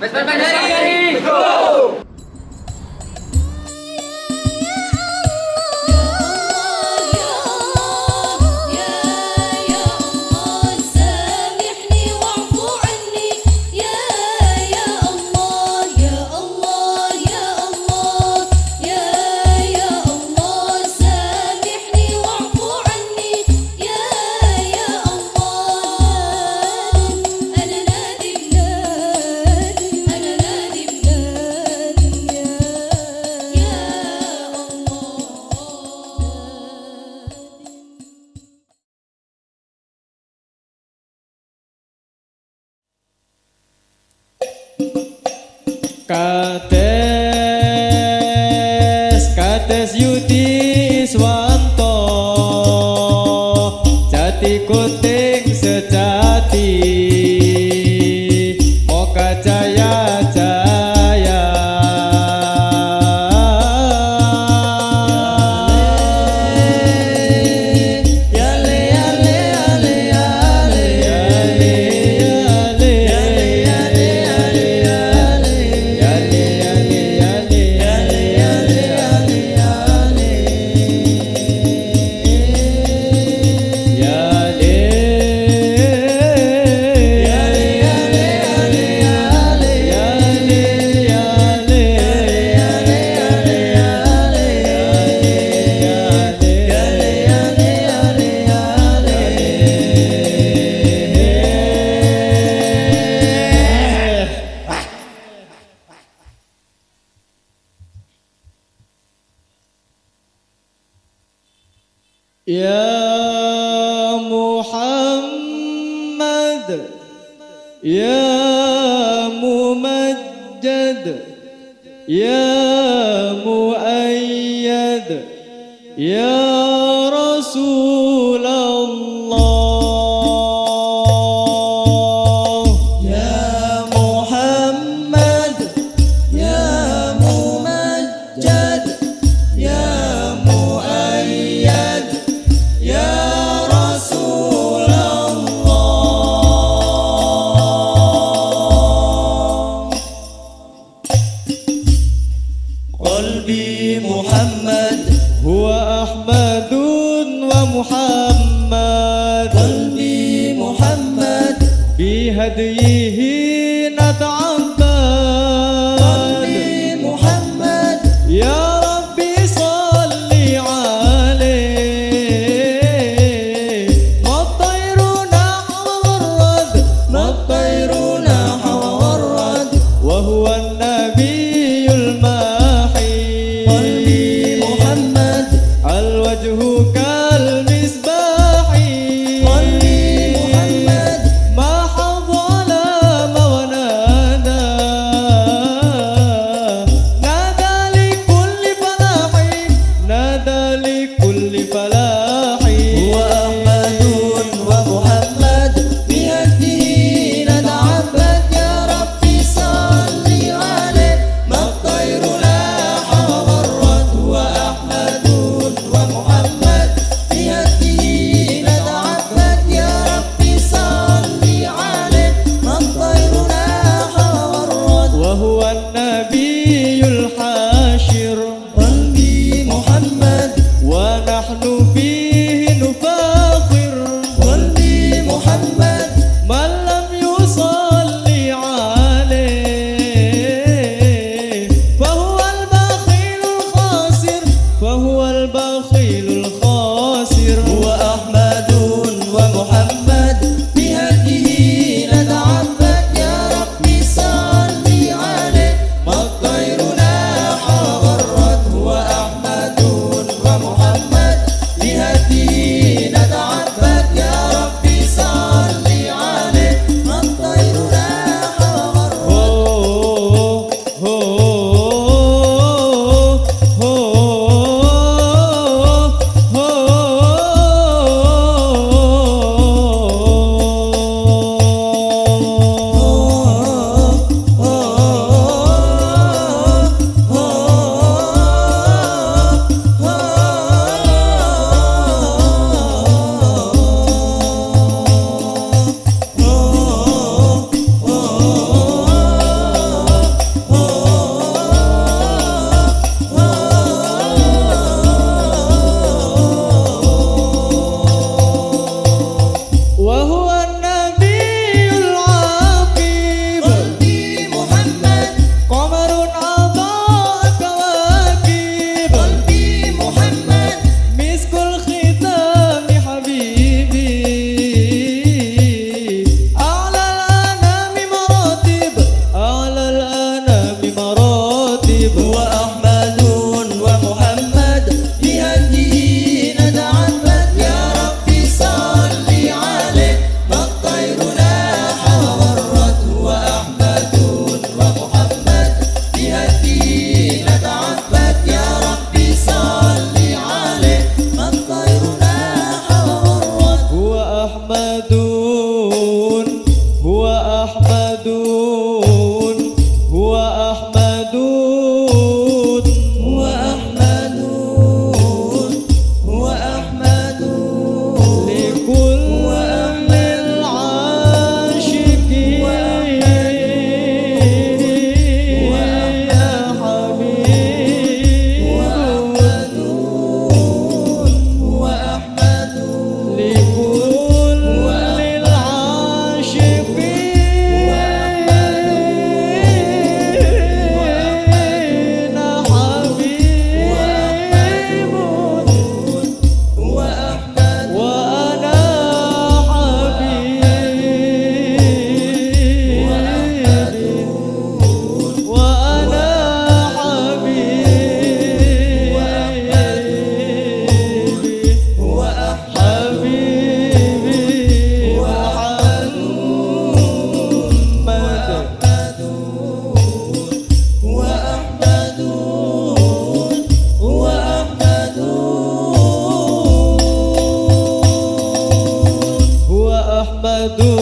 Pues, pues, pues, ¡Vesper Cadê يا محمد يا ممجد يا مؤيد يا हद यही محمد do